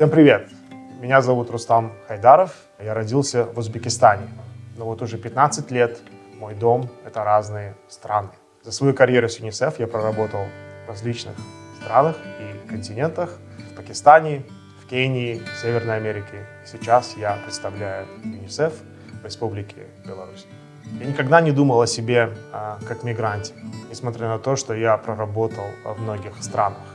Всем привет! Меня зовут Рустам Хайдаров. Я родился в Узбекистане. Но вот уже 15 лет мой дом — это разные страны. За свою карьеру с ЮНИСЕФ я проработал в различных странах и континентах. В Пакистане, в Кении, в Северной Америке. Сейчас я представляю ЮНИСЕФ в Республике Беларусь. Я никогда не думал о себе а, как мигранте, несмотря на то, что я проработал в многих странах.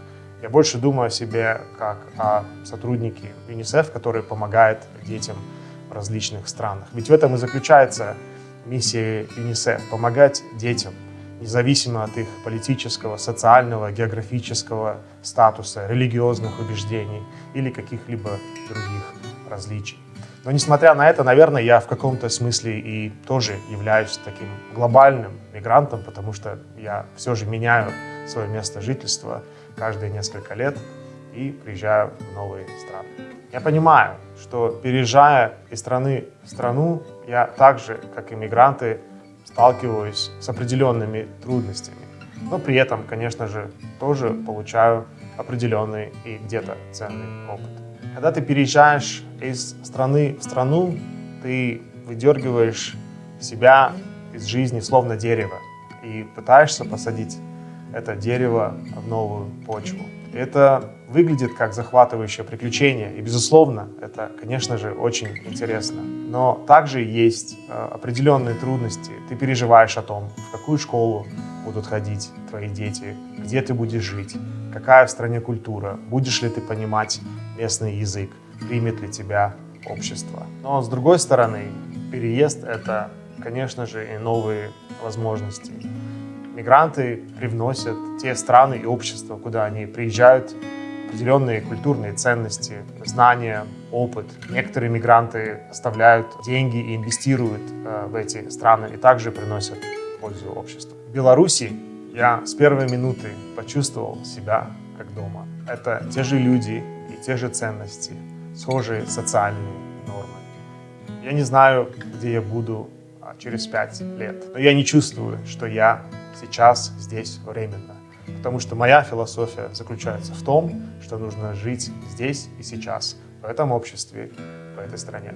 Я больше думаю о себе как о сотруднике ЮНИСЕФ, который помогает детям в различных странах. Ведь в этом и заключается миссия ЮНИСЕФ – помогать детям, независимо от их политического, социального, географического статуса, религиозных убеждений или каких-либо других различий. Но несмотря на это, наверное, я в каком-то смысле и тоже являюсь таким глобальным мигрантом, потому что я все же меняю свое место жительства каждые несколько лет и приезжаю в новые страны. Я понимаю, что переезжая из страны в страну, я так же, как и мигранты, сталкиваюсь с определенными трудностями. Но при этом, конечно же, тоже получаю определенный и где-то ценный опыт. Когда ты переезжаешь из страны в страну, ты выдергиваешь себя из жизни словно дерево и пытаешься посадить это дерево в новую почву. Это выглядит как захватывающее приключение, и, безусловно, это, конечно же, очень интересно. Но также есть э, определенные трудности. Ты переживаешь о том, в какую школу будут ходить твои дети, где ты будешь жить, какая в стране культура, будешь ли ты понимать местный язык, примет ли тебя общество. Но с другой стороны, переезд — это, конечно же, и новые возможности. Мигранты привносят те страны и общества, куда они приезжают, определенные культурные ценности, знания, опыт. Некоторые мигранты оставляют деньги и инвестируют э, в эти страны и также приносят пользу обществу. В Беларуси я с первой минуты почувствовал себя как дома. Это те же люди и те же ценности, схожие социальные нормы. Я не знаю, где я буду а, через пять лет, но я не чувствую, что я сейчас, здесь, временно. Потому что моя философия заключается в том, что нужно жить здесь и сейчас, в этом обществе, в этой стране.